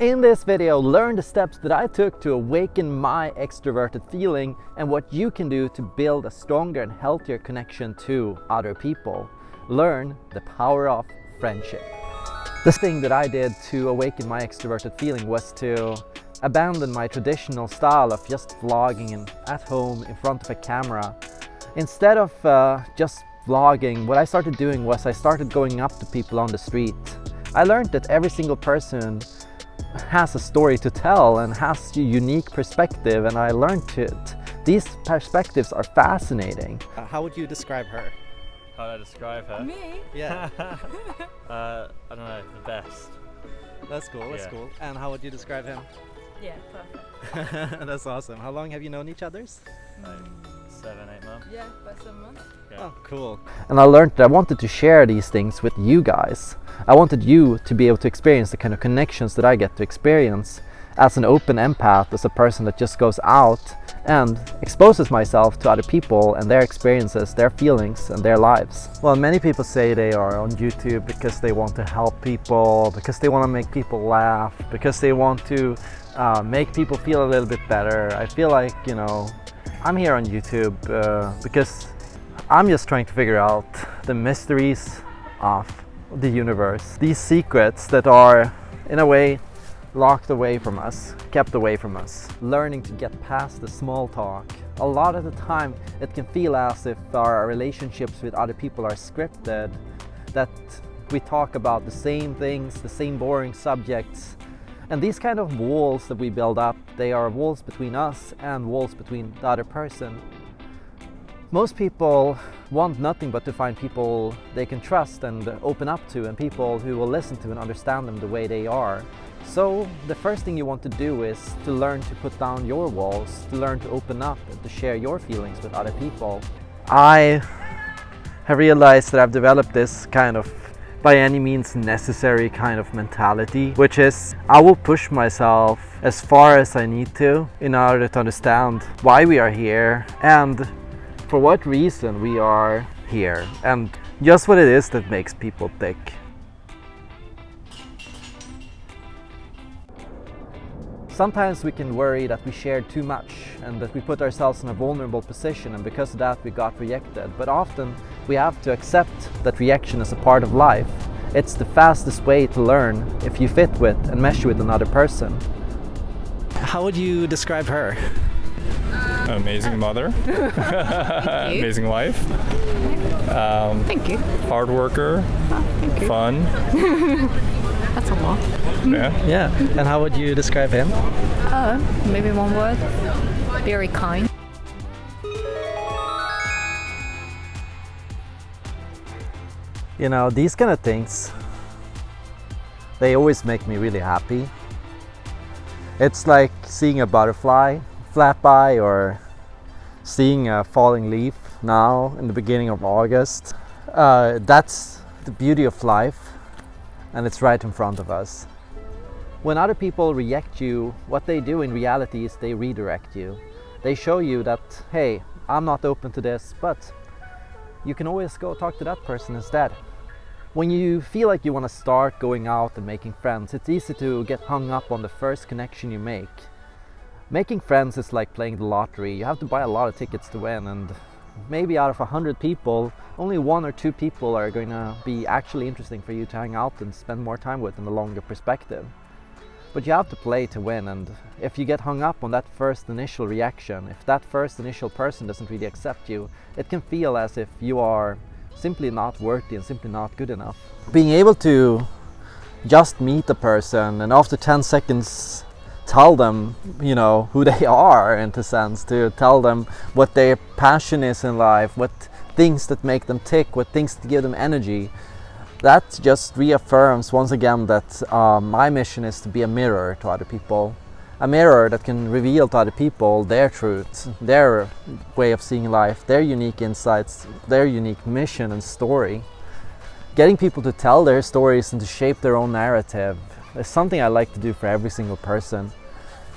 In this video, learn the steps that I took to awaken my extroverted feeling and what you can do to build a stronger and healthier connection to other people. Learn the power of friendship. The thing that I did to awaken my extroverted feeling was to abandon my traditional style of just vlogging and at home in front of a camera. Instead of uh, just vlogging, what I started doing was I started going up to people on the street. I learned that every single person has a story to tell and has a unique perspective and I learned it. These perspectives are fascinating. Uh, how would you describe her? How would I describe her? Me? Yeah, Uh, I don't know, the best. that's cool, that's Yeah. cool. And how would you describe him? Yeah, perfect. that's awesome. How long have you known each others? Like seven, eight months. Yeah, by some months. Yeah. Oh, cool. And I learned that I wanted to share these things with you guys. I wanted you to be able to experience the kind of connections that I get to experience as an open empath, as a person that just goes out and exposes myself to other people and their experiences, their feelings and their lives. Well, many people say they are on YouTube because they want to help people, because they want to make people laugh, because they want to uh, make people feel a little bit better. I feel like, you know, I'm here on YouTube uh, because I'm just trying to figure out the mysteries of the universe. These secrets that are, in a way, locked away from us, kept away from us. Learning to get past the small talk. A lot of the time it can feel as if our relationships with other people are scripted, that we talk about the same things, the same boring subjects. And these kind of walls that we build up, they are walls between us and walls between the other person. Most people want nothing but to find people they can trust and open up to and people who will listen to and understand them the way they are. So the first thing you want to do is to learn to put down your walls, to learn to open up and to share your feelings with other people. I have realized that I've developed this kind of by any means necessary kind of mentality, which is I will push myself as far as I need to in order to understand why we are here and for what reason we are here and just what it is that makes people tick. Sometimes we can worry that we shared too much and that we put ourselves in a vulnerable position and because of that we got rejected. But often we have to accept that rejection is a part of life. It's the fastest way to learn if you fit with and mesh with another person. How would you describe her? Amazing mother, amazing wife, um, Thank you. hard worker, Thank you. fun. That's a lot. Yeah. Yeah, and how would you describe him? Uh, maybe one word. Very kind. You know, these kind of things, they always make me really happy. It's like seeing a butterfly flat by or seeing a falling leaf now in the beginning of August. Uh, that's the beauty of life and it's right in front of us. When other people reject you, what they do in reality is they redirect you. They show you that, hey, I'm not open to this, but you can always go talk to that person instead. When you feel like you want to start going out and making friends, it's easy to get hung up on the first connection you make. Making friends is like playing the lottery. You have to buy a lot of tickets to win and maybe out of a hundred people, only one or two people are going to be actually interesting for you to hang out and spend more time with in the longer perspective. But you have to play to win and if you get hung up on that first initial reaction, if that first initial person doesn't really accept you, it can feel as if you are simply not worthy and simply not good enough. Being able to just meet a person and after 10 seconds tell them, you know, who they are in a sense, to tell them what their passion is in life, what things that make them tick, what things that give them energy. That just reaffirms once again that uh, my mission is to be a mirror to other people. A mirror that can reveal to other people their truth, their way of seeing life, their unique insights, their unique mission and story. Getting people to tell their stories and to shape their own narrative is something I like to do for every single person.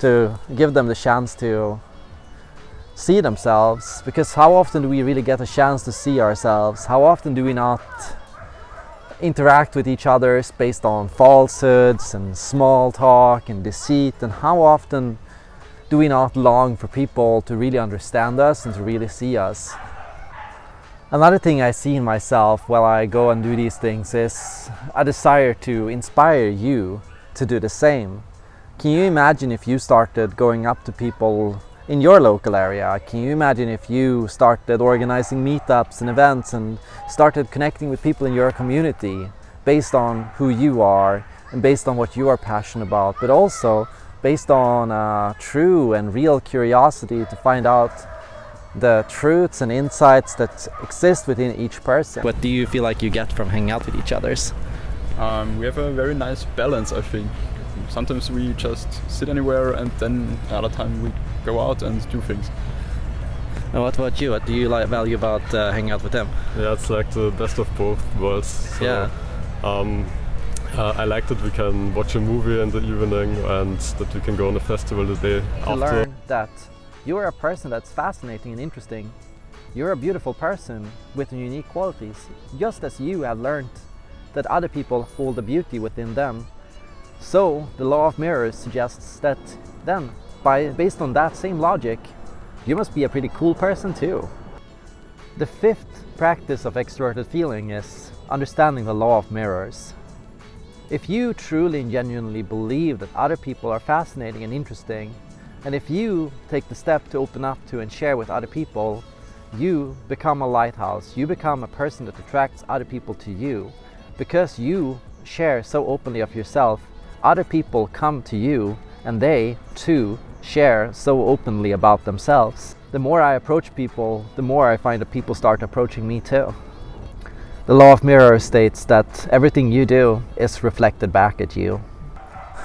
To give them the chance to see themselves because how often do we really get a chance to see ourselves? How often do we not interact with each other based on falsehoods and small talk and deceit and how often do we not long for people to really understand us and to really see us Another thing I see in myself while I go and do these things is a desire to inspire you to do the same. Can you imagine if you started going up to people in your local area? Can you imagine if you started organizing meetups and events and started connecting with people in your community based on who you are and based on what you are passionate about, but also based on uh, true and real curiosity to find out the truths and insights that exist within each person. What do you feel like you get from hanging out with each others? Um, we have a very nice balance, I think. Sometimes we just sit anywhere, and then another time we go out and do things. And what about you? What do you like value about uh, hanging out with them? Yeah, it's like the best of both worlds. So, yeah. Um, uh, I like that we can watch a movie in the evening and that we can go on a festival the day to after. learn that you're a person that's fascinating and interesting. You're a beautiful person with unique qualities, just as you have learned that other people hold the beauty within them. So the law of mirrors suggests that then, by, based on that same logic, you must be a pretty cool person too. The fifth practice of extroverted feeling is understanding the law of mirrors. If you truly and genuinely believe that other people are fascinating and interesting, and if you take the step to open up to and share with other people, you become a lighthouse. You become a person that attracts other people to you. Because you share so openly of yourself, other people come to you and they, too, share so openly about themselves. The more I approach people, the more I find that people start approaching me too. The law of mirror states that everything you do is reflected back at you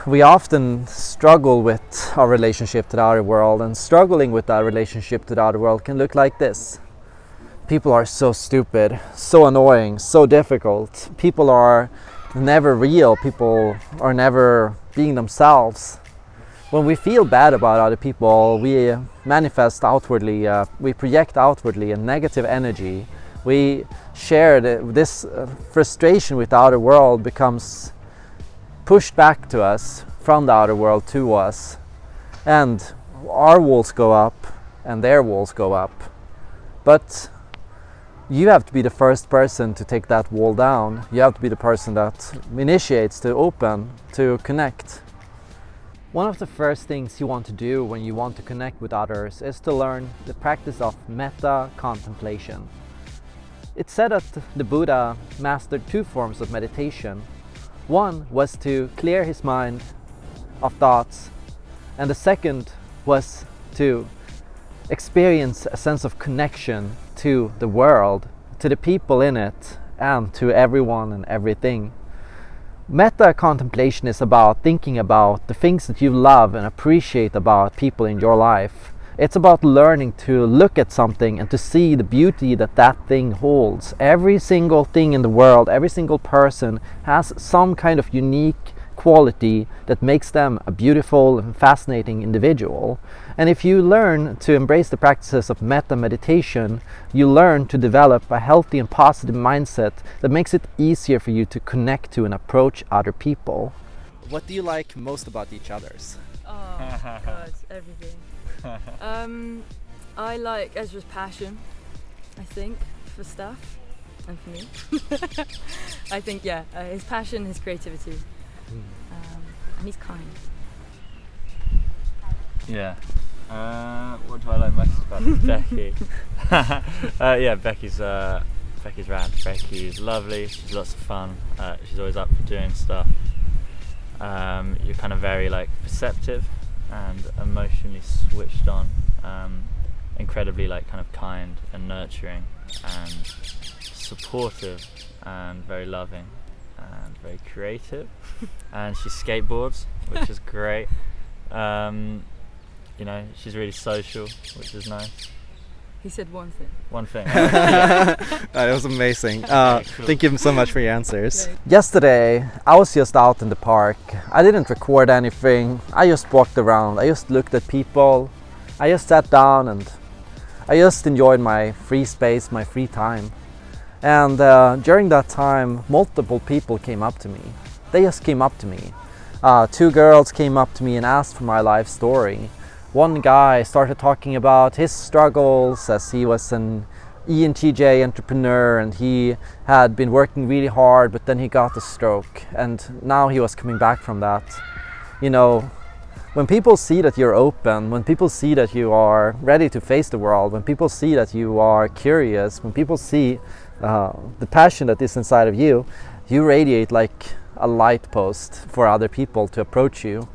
we often struggle with our relationship to the outer world and struggling with that relationship to the outer world can look like this. People are so stupid, so annoying, so difficult. People are never real. People are never being themselves. When we feel bad about other people, we manifest outwardly, uh, we project outwardly a negative energy. We share the, this uh, frustration with the outer world becomes pushed back to us from the outer world to us and our walls go up and their walls go up but you have to be the first person to take that wall down. You have to be the person that initiates to open to connect. One of the first things you want to do when you want to connect with others is to learn the practice of metta contemplation. It's said that the Buddha mastered two forms of meditation. One was to clear his mind of thoughts and the second was to experience a sense of connection to the world, to the people in it and to everyone and everything. Metta contemplation is about thinking about the things that you love and appreciate about people in your life it's about learning to look at something and to see the beauty that that thing holds. Every single thing in the world, every single person has some kind of unique quality that makes them a beautiful and fascinating individual. And if you learn to embrace the practices of metta meditation, you learn to develop a healthy and positive mindset that makes it easier for you to connect to and approach other people. What do you like most about each other's? Oh, God, everything. um, I like Ezra's passion, I think, for stuff and for me. I think, yeah, uh, his passion, his creativity. Um, and he's kind. Yeah. Uh, what do I like most about Becky? uh, yeah, Becky's uh, Becky's rad. Becky's lovely. She's lots of fun. Uh, she's always up for doing stuff. Um, you're kind of very like perceptive and emotionally switched on, um, incredibly like kind of kind and nurturing and supportive and very loving and very creative. and she skateboards, which is great. Um, you know, she's really social, which is nice. He said one thing. One thing. that was amazing. Uh, cool. Thank you so much for your answers. Yesterday, I was just out in the park. I didn't record anything. I just walked around. I just looked at people. I just sat down and I just enjoyed my free space, my free time. And uh, during that time, multiple people came up to me. They just came up to me. Uh, two girls came up to me and asked for my life story. One guy started talking about his struggles as he was an ENTJ entrepreneur and he had been working really hard but then he got a stroke and now he was coming back from that. You know, when people see that you're open, when people see that you are ready to face the world, when people see that you are curious, when people see uh, the passion that is inside of you, you radiate like a light post for other people to approach you.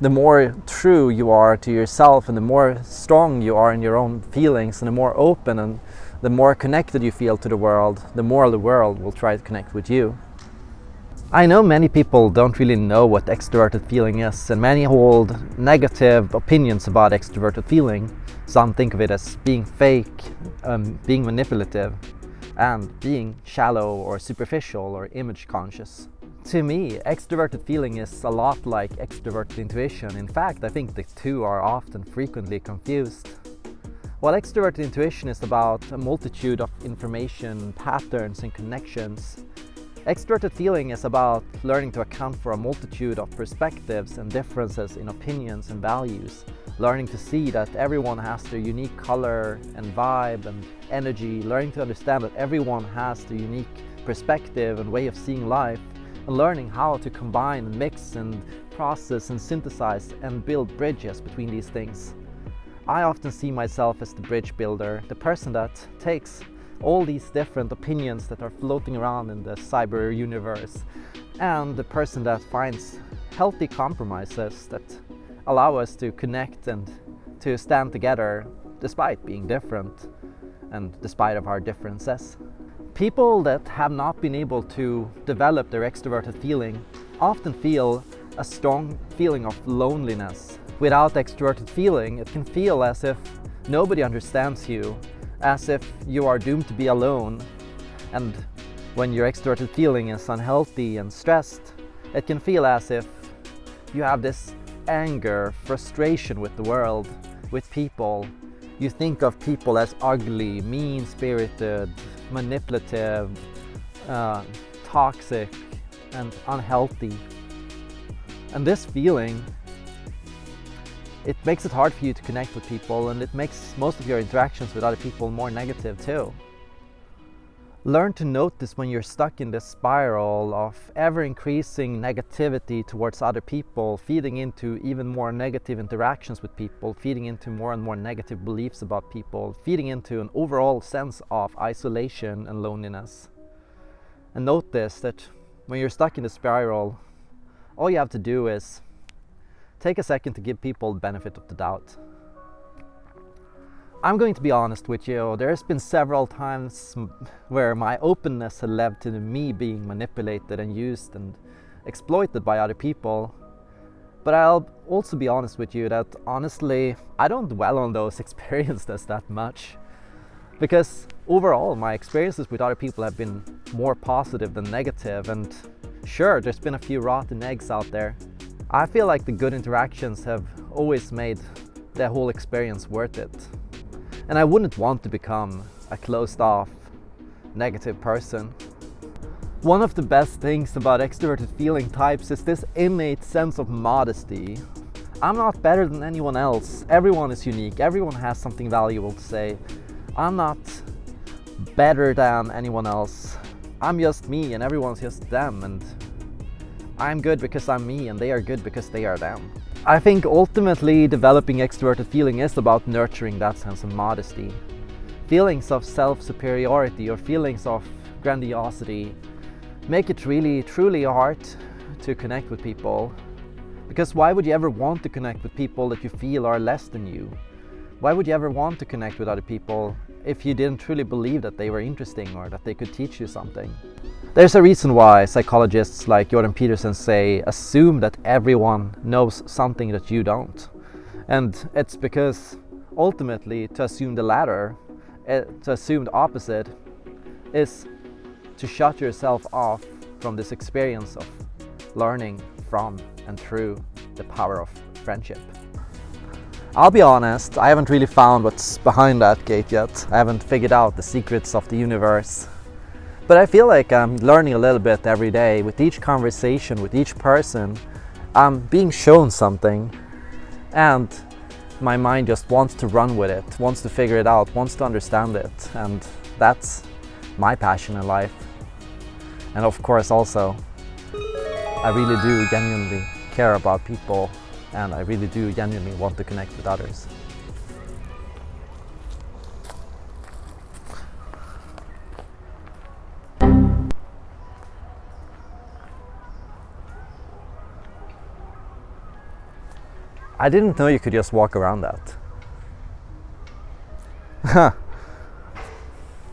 The more true you are to yourself and the more strong you are in your own feelings and the more open and the more connected you feel to the world, the more the world will try to connect with you. I know many people don't really know what extroverted feeling is and many hold negative opinions about extroverted feeling. Some think of it as being fake, um, being manipulative and being shallow or superficial or image conscious. To me, extroverted feeling is a lot like extroverted intuition. In fact, I think the two are often frequently confused. While extroverted intuition is about a multitude of information, patterns and connections, extroverted feeling is about learning to account for a multitude of perspectives and differences in opinions and values, learning to see that everyone has their unique color and vibe and energy, learning to understand that everyone has their unique perspective and way of seeing life, and learning how to combine and mix and process and synthesize and build bridges between these things. I often see myself as the bridge builder, the person that takes all these different opinions that are floating around in the cyber universe and the person that finds healthy compromises that allow us to connect and to stand together despite being different and despite of our differences. People that have not been able to develop their extroverted feeling often feel a strong feeling of loneliness Without extroverted feeling, it can feel as if nobody understands you, as if you are doomed to be alone. And when your extroverted feeling is unhealthy and stressed, it can feel as if you have this anger, frustration with the world, with people. You think of people as ugly, mean-spirited, manipulative, uh, toxic and unhealthy. And this feeling it makes it hard for you to connect with people and it makes most of your interactions with other people more negative too. Learn to notice when you're stuck in this spiral of ever-increasing negativity towards other people, feeding into even more negative interactions with people, feeding into more and more negative beliefs about people, feeding into an overall sense of isolation and loneliness. And notice that when you're stuck in the spiral, all you have to do is take a second to give people the benefit of the doubt. I'm going to be honest with you, there's been several times where my openness had led to me being manipulated and used and exploited by other people. But I'll also be honest with you that honestly, I don't dwell on those experiences that much. Because overall, my experiences with other people have been more positive than negative. negative and sure, there's been a few rotten eggs out there. I feel like the good interactions have always made the whole experience worth it. And I wouldn't want to become a closed off, negative person. One of the best things about extroverted feeling types is this innate sense of modesty. I'm not better than anyone else. Everyone is unique. Everyone has something valuable to say. I'm not better than anyone else. I'm just me and everyone's just them and I'm good because I'm me and they are good because they are them. I think ultimately developing extroverted feeling is about nurturing that sense of modesty. Feelings of self-superiority or feelings of grandiosity make it really truly hard to connect with people. Because why would you ever want to connect with people that you feel are less than you? Why would you ever want to connect with other people if you didn't truly believe that they were interesting or that they could teach you something? There's a reason why psychologists like Jordan Peterson say assume that everyone knows something that you don't. And it's because ultimately to assume the latter, uh, to assume the opposite, is to shut yourself off from this experience of learning from and through the power of friendship. I'll be honest, I haven't really found what's behind that gate yet. I haven't figured out the secrets of the universe But I feel like I'm learning a little bit every day with each conversation, with each person. I'm being shown something and my mind just wants to run with it, wants to figure it out, wants to understand it. And that's my passion in life. And of course also, I really do genuinely care about people and I really do genuinely want to connect with others. I didn't know you could just walk around that.